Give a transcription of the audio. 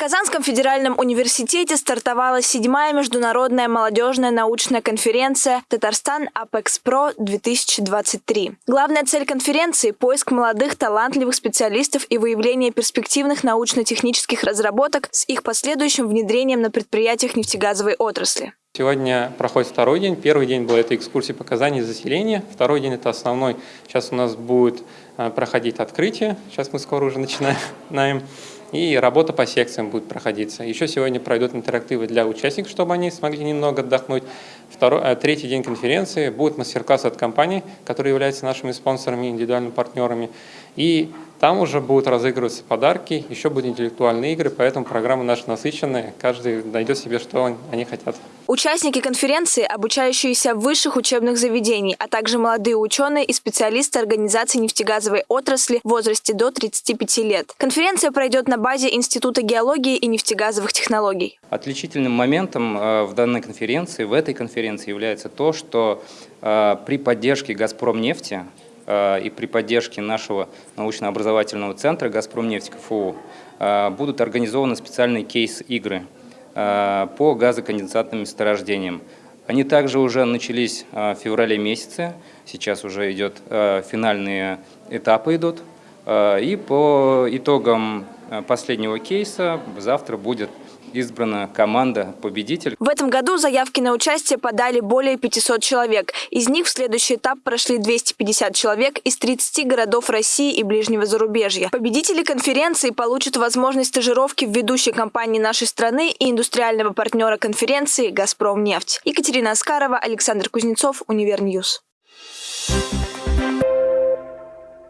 Казанском федеральном университете стартовала седьмая международная молодежная научная конференция «Татарстан Апекс-Про-2023». Главная цель конференции – поиск молодых талантливых специалистов и выявление перспективных научно-технических разработок с их последующим внедрением на предприятиях нефтегазовой отрасли. Сегодня проходит второй день. Первый день был это экскурсии показаний заселения. Второй день это основной. Сейчас у нас будет э, проходить открытие. Сейчас мы скоро уже начинаем и работа по секциям будет проходиться. Еще сегодня пройдут интерактивы для участников, чтобы они смогли немного отдохнуть. Второй, э, третий день конференции будет мастер-класс от компаний, которые являются нашими спонсорами, индивидуальными партнерами. И там уже будут разыгрываться подарки, еще будут интеллектуальные игры, поэтому программа наша насыщенная, каждый найдет себе, что они хотят. Участники конференции, обучающиеся в высших учебных заведений, а также молодые ученые и специалисты организации нефтегазовой отрасли в возрасте до 35 лет. Конференция пройдет на базе Института геологии и нефтегазовых технологий. Отличительным моментом э, в данной конференции, в этой конференции является то, что э, при поддержке «Газпромнефти» Э, и при поддержке нашего научно-образовательного центра «Газпромнефть КФУ» э, будут организованы специальные кейс-игры по газоконденсатным месторождениям. Они также уже начались в феврале месяце, сейчас уже идет финальные этапы идут. И по итогам последнего кейса завтра будет избрана команда победитель. В этом году заявки на участие подали более 500 человек. Из них в следующий этап прошли 250 человек из 30 городов России и ближнего зарубежья. Победители конференции получат возможность стажировки в ведущей компании нашей страны и индустриального партнера конференции «Газпромнефть». Екатерина Аскарова, Александр Кузнецов, Универньюз.